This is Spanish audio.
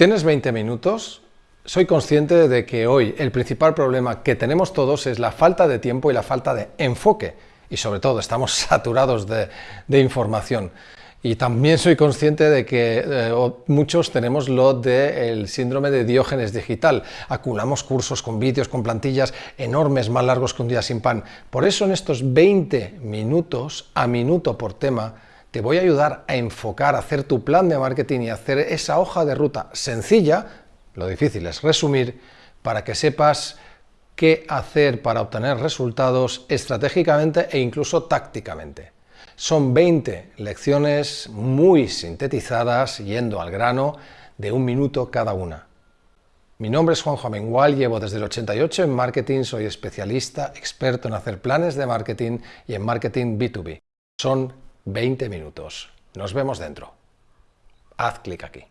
¿Tienes 20 minutos? Soy consciente de que hoy el principal problema que tenemos todos es la falta de tiempo y la falta de enfoque. Y sobre todo estamos saturados de, información. Y también soy consciente de que eh, muchos tenemos lo del síndrome de Diógenes digital. Acumulamos cursos con vídeos, con plantillas enormes, más largos que un día sin pan. Por eso en estos 20 minutos, a minuto por tema, te voy a ayudar a enfocar, a hacer tu plan de marketing y hacer esa hoja de ruta sencilla, lo difícil es resumir, para que sepas qué hacer para obtener resultados estratégicamente e incluso tácticamente. Son 20 lecciones muy sintetizadas, yendo al grano, de un minuto cada una. Mi nombre es Juanjo Amengual, llevo desde el 88 en marketing, soy especialista, experto en hacer planes de marketing y en marketing B2B. Son 20 minutos. Nos vemos dentro. Haz clic aquí.